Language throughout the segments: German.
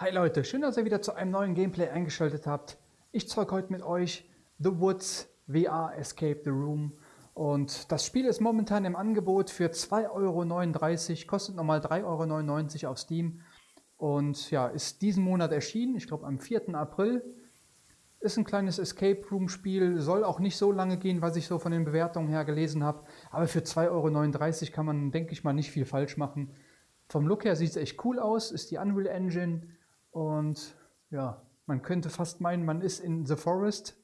Hi Leute, schön, dass ihr wieder zu einem neuen Gameplay eingeschaltet habt. Ich zeige heute mit euch The Woods VR Escape the Room. Und das Spiel ist momentan im Angebot für 2,39 Euro, kostet nochmal 3,99 Euro auf Steam. Und ja, ist diesen Monat erschienen, ich glaube am 4. April. Ist ein kleines Escape Room Spiel, soll auch nicht so lange gehen, was ich so von den Bewertungen her gelesen habe. Aber für 2,39 Euro kann man, denke ich mal, nicht viel falsch machen. Vom Look her sieht es echt cool aus, ist die Unreal Engine und ja, man könnte fast meinen, man ist in The Forest.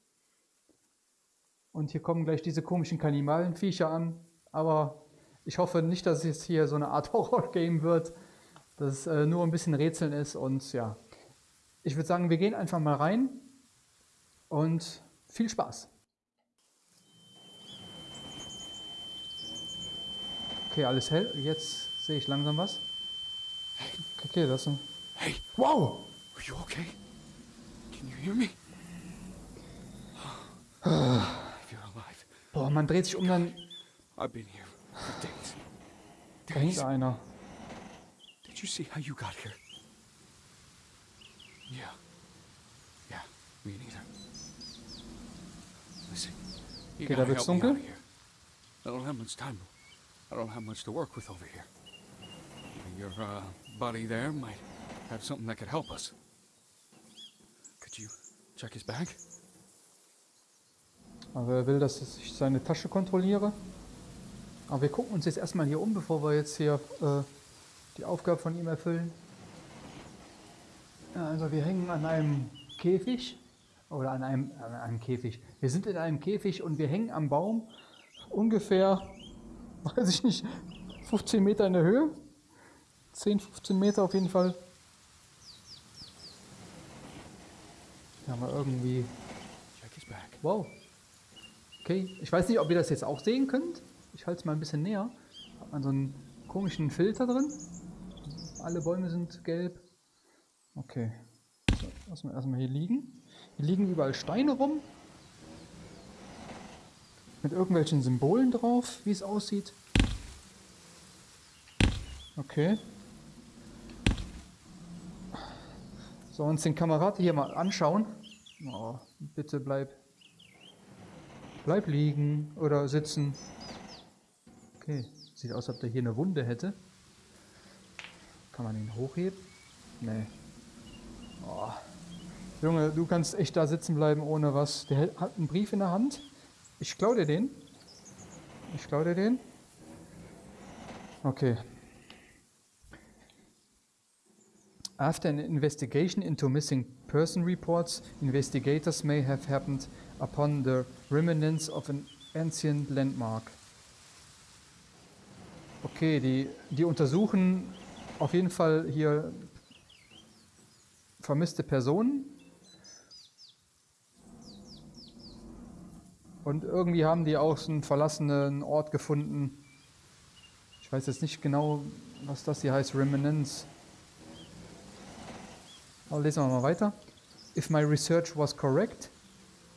Und hier kommen gleich diese komischen Kannibalenviecher an. Aber ich hoffe nicht, dass es hier so eine Art Horror-Game wird, dass es äh, nur ein bisschen Rätseln ist. Und ja, ich würde sagen, wir gehen einfach mal rein und viel Spaß. Okay, alles hell. Jetzt sehe ich langsam was. Okay, das ist. Hey, whoa! are you okay? Can you hear me? if you're alive, Boah, man dreht sich um, dann I've been here for days. da einer. Did you see how you got here? Yeah. Yeah, me neither. Listen, you gotta help me out here. I don't have much time. I don't have much to work with over here. Your uh, buddy there might have something that could help us. Could you check his bag? Aber er will, dass ich seine Tasche kontrolliere. Aber wir gucken uns jetzt erstmal hier um, bevor wir jetzt hier äh, die Aufgabe von ihm erfüllen. Also wir hängen an einem Käfig. Oder an einem, an einem Käfig. Wir sind in einem Käfig und wir hängen am Baum. Ungefähr, weiß ich nicht, 15 Meter in der Höhe. 10, 15 Meter auf jeden Fall. Wir irgendwie. Wow. Okay, ich weiß nicht, ob ihr das jetzt auch sehen könnt. Ich halte es mal ein bisschen näher. Hat man so einen komischen Filter drin. Alle Bäume sind gelb. Okay. So, lassen wir erstmal hier liegen. Hier liegen überall Steine rum. Mit irgendwelchen Symbolen drauf, wie es aussieht. Okay. So, uns den Kamerad hier mal anschauen. Oh, bitte bleib. Bleib liegen oder sitzen. Okay, sieht aus, als ob der hier eine Wunde hätte. Kann man ihn hochheben? Nee. Oh. Junge, du kannst echt da sitzen bleiben ohne was. Der hat einen Brief in der Hand. Ich klau dir den. Ich klau dir den. Okay. After an investigation into missing person reports, investigators may have happened upon the remnants of an ancient landmark. Okay, die, die untersuchen auf jeden Fall hier vermisste Personen. Und irgendwie haben die auch so einen verlassenen Ort gefunden. Ich weiß jetzt nicht genau, was das hier heißt, Remnants. Aber lesen wir mal weiter. If my research was correct,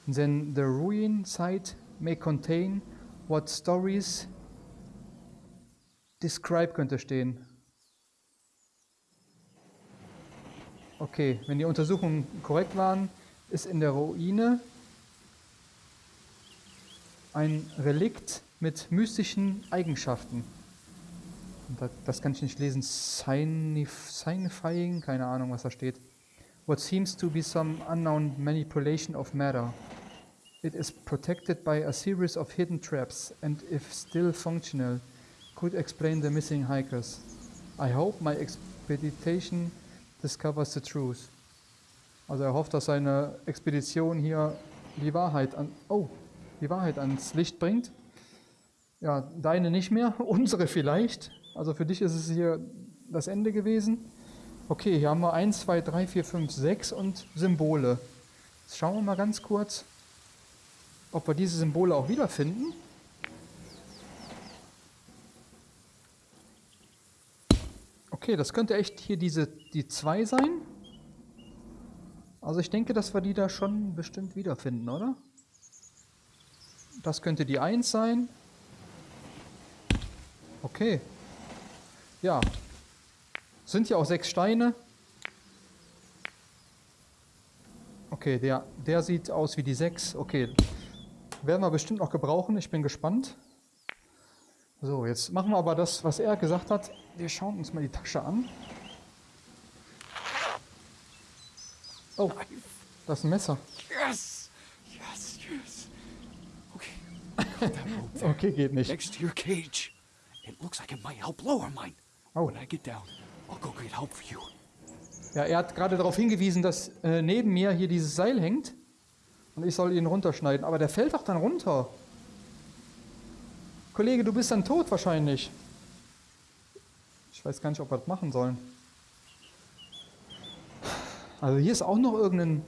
then the ruin site may contain what stories describe könnte stehen. Okay, wenn die Untersuchungen korrekt waren, ist in der Ruine ein Relikt mit mystischen Eigenschaften. Das, das kann ich nicht lesen. Signif signifying? Keine Ahnung, was da steht. What seems to be some unknown manipulation of matter. It is protected by a series of hidden traps and if still functional, could explain the missing hikers. I hope my expedition discovers the truth. Also er hofft, dass seine Expedition hier die Wahrheit an oh, die Wahrheit ans Licht bringt. Ja, deine nicht mehr, unsere vielleicht. Also für dich ist es hier das Ende gewesen. Okay, hier haben wir 1, 2, 3, 4, 5, 6 und Symbole. Jetzt schauen wir mal ganz kurz, ob wir diese Symbole auch wiederfinden. Okay, das könnte echt hier diese die 2 sein. Also ich denke, dass wir die da schon bestimmt wiederfinden, oder? Das könnte die 1 sein. Okay. Ja. Sind ja auch sechs Steine. Okay, der, der sieht aus wie die 6. Okay, werden wir bestimmt noch gebrauchen. Ich bin gespannt. So, jetzt machen wir aber das, was er gesagt hat. Wir schauen uns mal die Tasche an. Oh, das ist ein Messer. Yes! Yes, yes. Okay. Okay, geht nicht. Next to your cage. It looks like it might help lower mine. Oh. When I get down, You. Ja, er hat gerade darauf hingewiesen, dass äh, neben mir hier dieses Seil hängt und ich soll ihn runterschneiden. Aber der fällt doch dann runter. Kollege, du bist dann tot wahrscheinlich. Ich weiß gar nicht, ob wir das machen sollen. Also hier ist auch noch irgendein...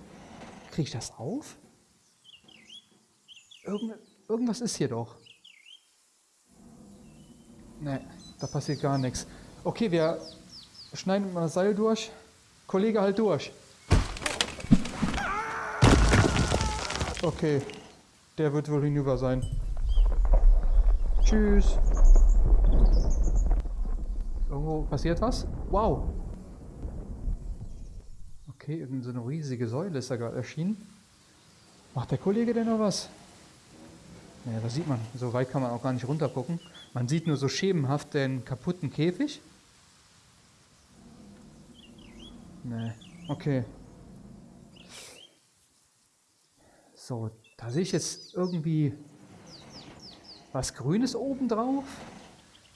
Kriege ich das auf? Irgend, irgendwas ist hier doch. Ne, da passiert gar nichts. Okay, wir schneiden mal das Seil durch. Kollege, halt durch. Okay, der wird wohl hinüber sein. Tschüss. Irgendwo passiert was? Wow. Okay, irgendeine so eine riesige Säule ist da gerade erschienen. Macht der Kollege denn noch was? Naja, das sieht man. So weit kann man auch gar nicht runter gucken. Man sieht nur so schemenhaft den kaputten Käfig. Nee, okay. So, da sehe ich jetzt irgendwie was Grünes oben drauf.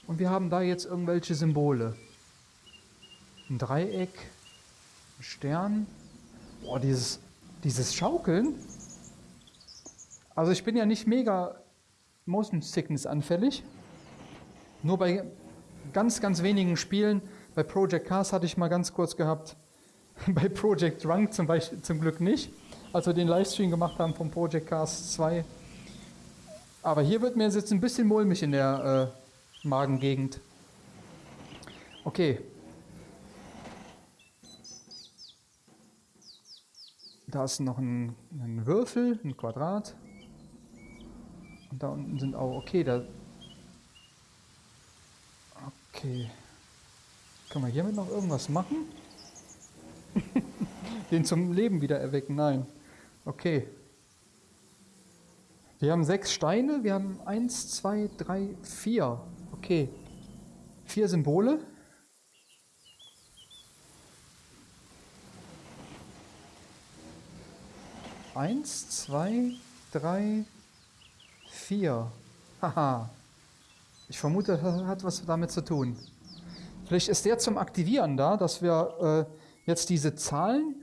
Und wir haben da jetzt irgendwelche Symbole. Ein Dreieck, ein Stern. Boah, dieses, dieses Schaukeln. Also ich bin ja nicht mega Motion Sickness anfällig. Nur bei ganz, ganz wenigen Spielen. Bei Project Cars hatte ich mal ganz kurz gehabt. Bei Project Drunk zum Beispiel zum Glück nicht. Als wir den Livestream gemacht haben von Project Cars 2. Aber hier wird mir jetzt ein bisschen mulmig in der äh, Magengegend. Okay. Da ist noch ein, ein Würfel, ein Quadrat. Und da unten sind auch, okay, da... Okay. Können wir hiermit noch irgendwas machen? Den zum Leben wieder erwecken, nein. Okay. Wir haben sechs Steine, wir haben eins, zwei, drei, vier. Okay. Vier Symbole. Eins, zwei, drei, vier. Haha. Ich vermute, das hat was damit zu tun. Vielleicht ist der zum Aktivieren da, dass wir äh, jetzt diese Zahlen,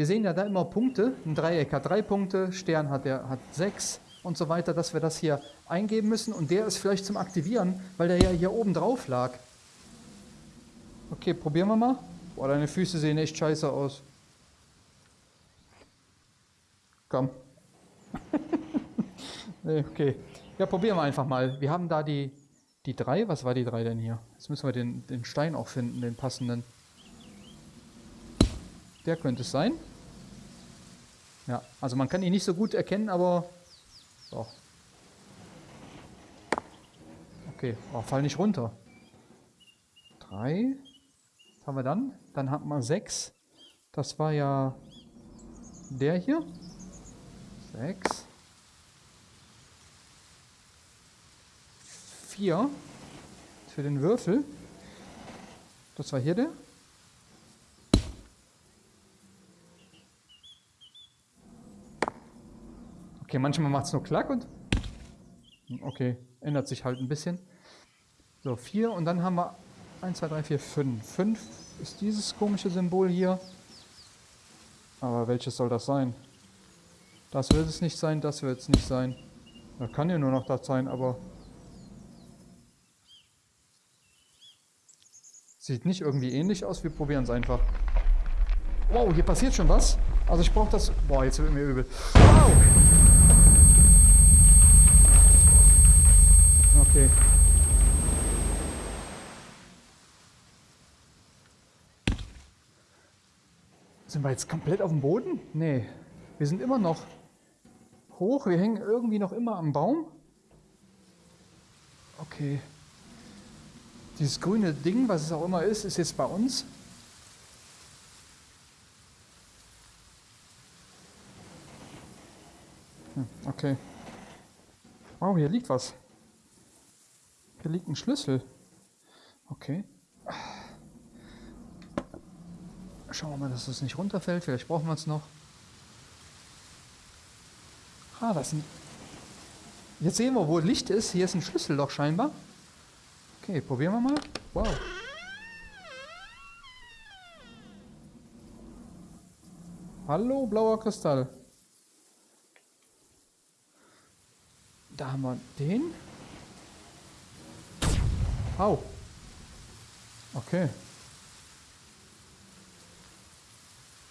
wir sehen ja da immer Punkte, ein Dreieck hat drei Punkte, Stern hat, der, hat sechs und so weiter, dass wir das hier eingeben müssen und der ist vielleicht zum Aktivieren, weil der ja hier oben drauf lag. Okay, probieren wir mal. Boah, deine Füße sehen echt scheiße aus. Komm. nee, okay. Ja, probieren wir einfach mal. Wir haben da die, die drei. Was war die drei denn hier? Jetzt müssen wir den, den Stein auch finden, den passenden. Der könnte es sein. Ja, also man kann ihn nicht so gut erkennen, aber doch. Okay, oh, fall nicht runter. Drei. Was haben wir dann? Dann haben wir sechs. Das war ja der hier. Sechs. Vier. Für den Würfel. Das war hier der. Okay, manchmal macht es nur Klack und... Okay, ändert sich halt ein bisschen. So, vier und dann haben wir 1, 2, 3, 4, 5. 5 ist dieses komische Symbol hier. Aber welches soll das sein? Das wird es nicht sein, das wird es nicht sein. Da kann ja nur noch das sein, aber... Sieht nicht irgendwie ähnlich aus, wir probieren es einfach. Wow, hier passiert schon was. Also ich brauche das... Boah, jetzt wird mir übel. Wow! Okay. Sind wir jetzt komplett auf dem Boden? Nee, wir sind immer noch hoch. Wir hängen irgendwie noch immer am Baum. Okay. Dieses grüne Ding, was es auch immer ist, ist jetzt bei uns. Hm, okay. Wow, hier liegt was. Hier liegt ein Schlüssel. Okay. Schauen wir mal, dass es nicht runterfällt. Vielleicht brauchen wir es noch. Ah, das sind... Jetzt sehen wir, wo Licht ist. Hier ist ein Schlüsselloch scheinbar. Okay, probieren wir mal. Wow. Hallo, blauer Kristall. Da haben wir den. Au. Okay.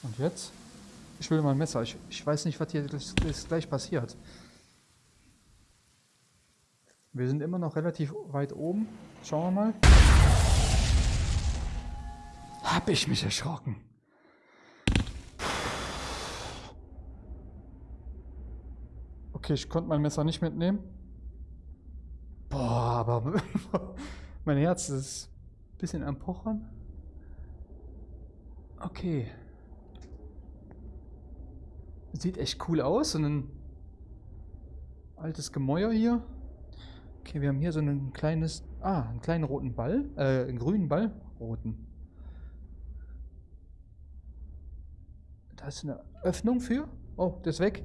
Und jetzt? Ich will mal ein Messer. Ich, ich weiß nicht, was hier das gleich passiert. Wir sind immer noch relativ weit oben. Schauen wir mal. Hab ich mich erschrocken. Okay, ich konnte mein Messer nicht mitnehmen. Boah, aber mein Herz ist ein bisschen am Pochern. Okay. Sieht echt cool aus. So ein altes Gemäuer hier. Okay, wir haben hier so ein kleines... Ah, einen kleinen roten Ball. Äh, einen grünen Ball. Roten. Da ist eine Öffnung für. Oh, der ist weg.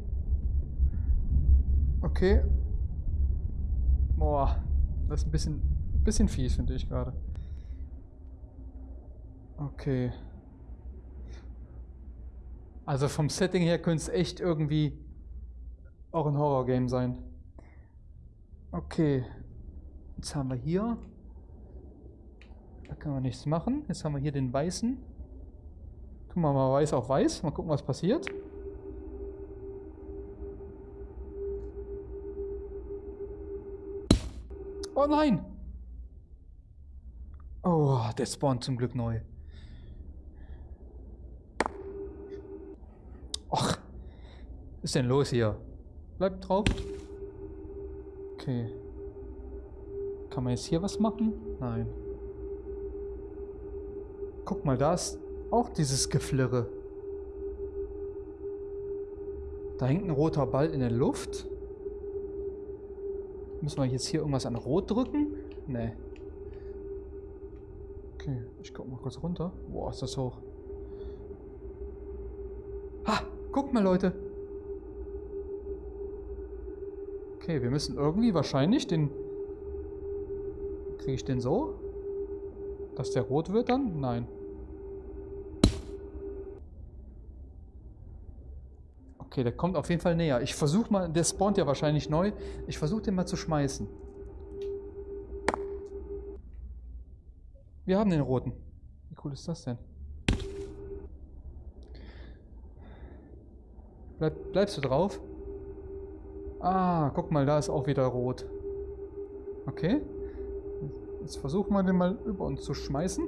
Okay. Boah, das ist ein bisschen, bisschen fies, finde ich gerade. Okay. Also vom Setting her könnte es echt irgendwie auch ein Horror-Game sein. Okay. Jetzt haben wir hier. Da können wir nichts machen. Jetzt haben wir hier den weißen. Tun wir mal weiß auf weiß. Mal gucken, was passiert. Oh nein! Der spawnt zum Glück neu. Ach, was ist denn los hier? Bleibt drauf. Okay. Kann man jetzt hier was machen? Nein. Guck mal, da ist auch dieses Geflirre. Da hängt ein roter Ball in der Luft. Müssen wir jetzt hier irgendwas an Rot drücken? Nee. Okay, ich guck mal kurz runter. Boah, ist das hoch. Ha! Guck mal, Leute. Okay, wir müssen irgendwie wahrscheinlich den... Kriege ich den so? Dass der rot wird dann? Nein. Okay, der kommt auf jeden Fall näher. Ich versuche mal, der spawnt ja wahrscheinlich neu. Ich versuche den mal zu schmeißen. Wir haben den roten. Wie cool ist das denn? Bleib, bleibst du drauf? Ah, guck mal, da ist auch wieder rot. Okay. Jetzt versuchen wir den mal über uns zu schmeißen.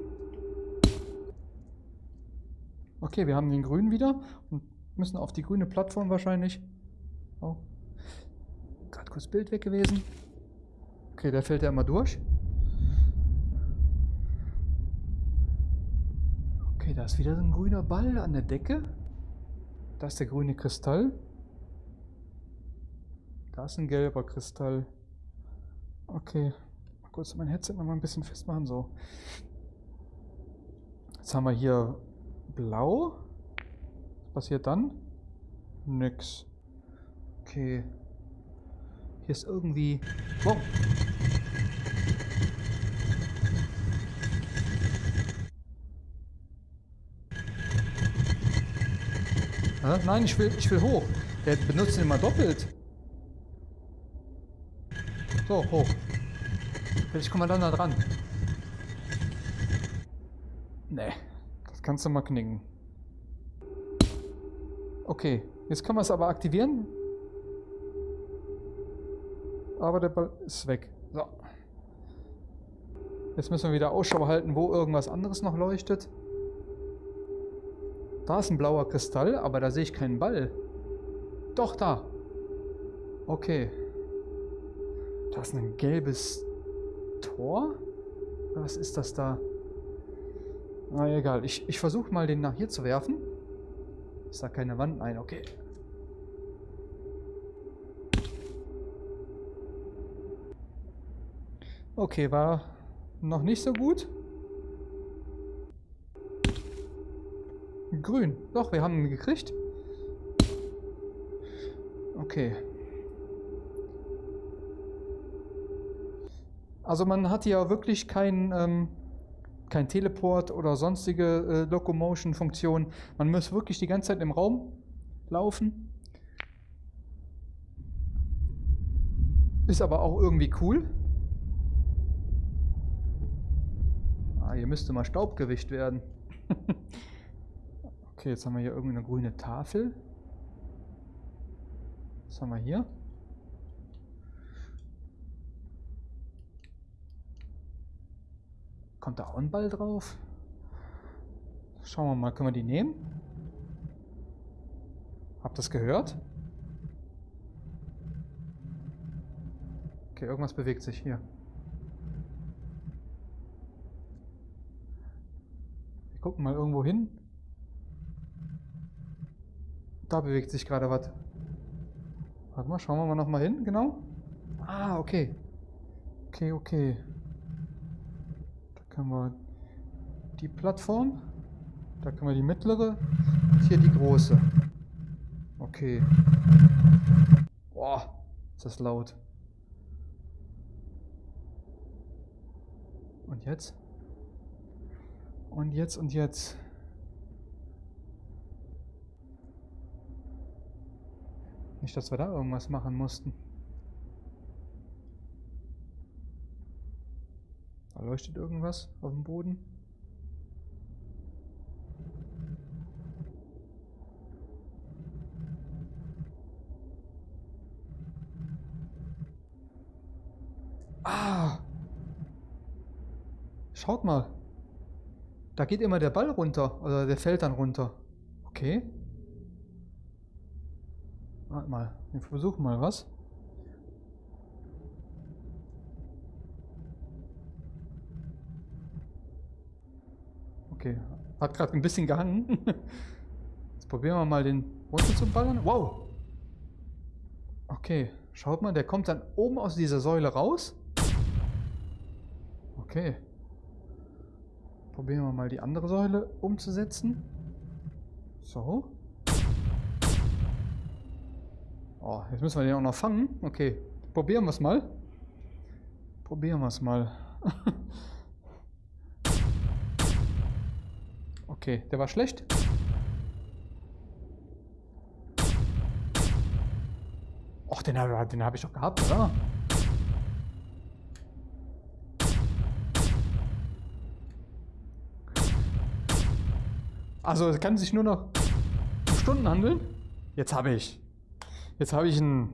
Okay, wir haben den grünen wieder und Müssen auf die grüne Plattform wahrscheinlich. Oh. Gerade kurz Bild weg gewesen. Okay, da fällt er immer durch. Ist wieder so ein grüner Ball an der Decke. Da ist der grüne Kristall. Da ist ein gelber Kristall. Okay. Mal kurz mein Headset noch mal ein bisschen festmachen. So. Jetzt haben wir hier blau passiert dann? Nix. Okay. Hier ist irgendwie... Wow. Nein, ich will, ich will hoch. Der benutzt ihn immer doppelt. So, hoch. Vielleicht kommen wir dann da dran. Nee, das kannst du mal knicken. Okay, jetzt können wir es aber aktivieren. Aber der Ball ist weg. So. Jetzt müssen wir wieder Ausschau halten, wo irgendwas anderes noch leuchtet. Da ist ein blauer Kristall, aber da sehe ich keinen Ball. Doch, da. Okay. Da ist ein gelbes Tor? Was ist das da? Na egal, ich, ich versuche mal den nach hier zu werfen. Ist da keine Wand? Nein, okay. Okay, war noch nicht so gut. Grün. Doch, wir haben ihn gekriegt. Okay. Also man hat hier wirklich kein, ähm, kein Teleport oder sonstige äh, Locomotion-Funktion. Man muss wirklich die ganze Zeit im Raum laufen. Ist aber auch irgendwie cool. Ah, hier müsste mal Staub gewischt werden. okay, jetzt haben wir hier irgendeine grüne Tafel. Was haben wir hier? Kommt da auch ein Ball drauf? Schauen wir mal, können wir die nehmen? Habt ihr das gehört? Okay, irgendwas bewegt sich hier. Wir gucken mal irgendwo hin. Da bewegt sich gerade was. Warte mal, schauen wir mal nochmal hin, genau. Ah, okay. Okay, okay. Da können wir die Plattform. Da können wir die mittlere. Und hier die große. Okay. Boah, ist das laut. Und jetzt? Und jetzt und jetzt. Nicht, dass wir da irgendwas machen mussten. Da leuchtet irgendwas auf dem Boden. Ah! Schaut mal. Da geht immer der Ball runter. Oder der fällt dann runter. Okay. Warte mal. Wir versuchen mal was. Okay. Hat gerade ein bisschen gehangen. Jetzt probieren wir mal den runter zu ballern. Wow. Okay. Schaut mal, der kommt dann oben aus dieser Säule raus. Okay. Probieren wir mal die andere Säule umzusetzen. So. Oh, jetzt müssen wir den auch noch fangen. Okay, probieren wir es mal. Probieren wir es mal. okay, der war schlecht. Och, den habe den hab ich doch gehabt, oder? Also es kann sich nur noch um Stunden handeln. Jetzt habe ich. Jetzt habe ich ein.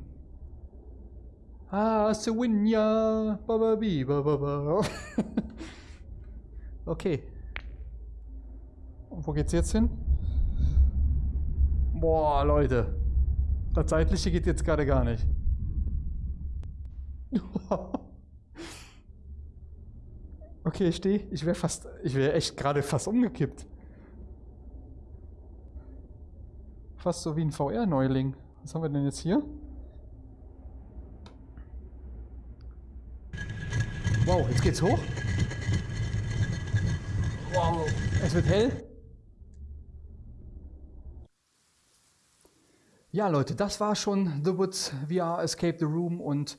Ah, Sewinja. Okay. Und wo geht's jetzt hin? Boah, Leute. Das Zeitliche geht jetzt gerade gar nicht. okay, ich stehe. Ich wäre fast. Ich wäre echt gerade fast umgekippt. Fast so wie ein VR-Neuling. Was haben wir denn jetzt hier? Wow, jetzt geht's hoch. Wow, es wird hell. Ja, Leute, das war schon The Woods VR Escape the Room und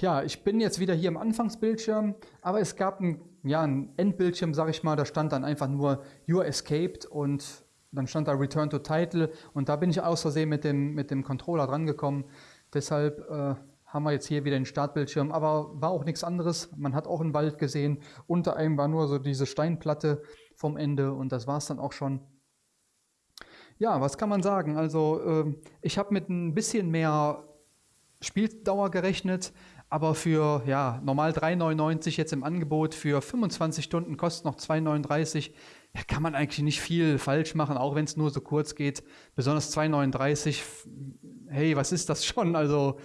ja, ich bin jetzt wieder hier im Anfangsbildschirm, aber es gab ein, ja, ein Endbildschirm, sag ich mal, da stand dann einfach nur You're Escaped und dann stand da Return to Title und da bin ich aus Versehen mit dem, mit dem Controller drangekommen. Deshalb äh, haben wir jetzt hier wieder den Startbildschirm, aber war auch nichts anderes. Man hat auch einen Wald gesehen. Unter einem war nur so diese Steinplatte vom Ende und das war es dann auch schon. Ja, was kann man sagen? Also äh, ich habe mit ein bisschen mehr Spieldauer gerechnet, aber für ja, normal 3,99 jetzt im Angebot, für 25 Stunden kostet noch 2,39 ja, kann man eigentlich nicht viel falsch machen, auch wenn es nur so kurz geht. Besonders 2,39, hey, was ist das schon? Also,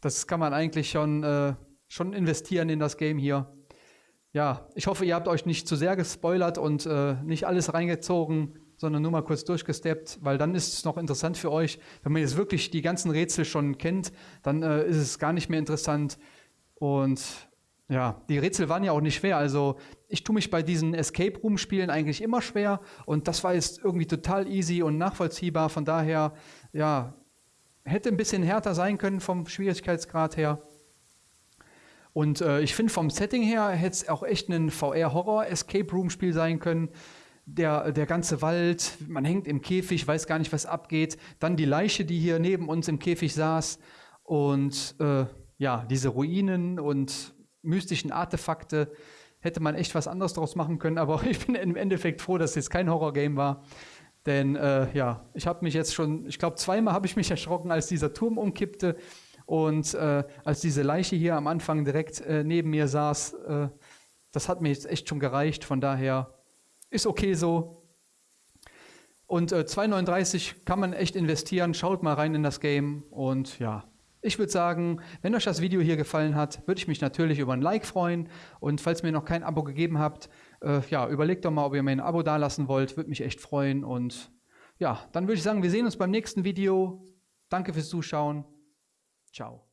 das kann man eigentlich schon, äh, schon investieren in das Game hier. Ja, ich hoffe, ihr habt euch nicht zu sehr gespoilert und äh, nicht alles reingezogen, sondern nur mal kurz durchgesteppt, weil dann ist es noch interessant für euch. Wenn man jetzt wirklich die ganzen Rätsel schon kennt, dann äh, ist es gar nicht mehr interessant. Und Ja, die Rätsel waren ja auch nicht schwer. Also ich tue mich bei diesen Escape Room Spielen eigentlich immer schwer und das war jetzt irgendwie total easy und nachvollziehbar. Von daher, ja, hätte ein bisschen härter sein können vom Schwierigkeitsgrad her. Und äh, ich finde vom Setting her hätte es auch echt ein VR-Horror-Escape Room-Spiel sein können. Der, der ganze Wald, man hängt im Käfig, weiß gar nicht, was abgeht. Dann die Leiche, die hier neben uns im Käfig saß. Und äh, ja, diese Ruinen und mystischen Artefakte. Hätte man echt was anderes draus machen können, aber ich bin im Endeffekt froh, dass es jetzt kein Horrorgame war. Denn äh, ja, ich habe mich jetzt schon, ich glaube, zweimal habe ich mich erschrocken, als dieser Turm umkippte und äh, als diese Leiche hier am Anfang direkt äh, neben mir saß. Äh, das hat mir jetzt echt schon gereicht. Von daher ist okay so. Und 2,39 äh, kann man echt investieren. Schaut mal rein in das Game und ja, ich würde sagen, wenn euch das Video hier gefallen hat, würde ich mich natürlich über ein Like freuen. Und falls ihr noch kein Abo gegeben habt, äh, ja, überlegt doch mal, ob ihr mir ein Abo dalassen wollt. Würde mich echt freuen. Und ja, dann würde ich sagen, wir sehen uns beim nächsten Video. Danke fürs Zuschauen. Ciao.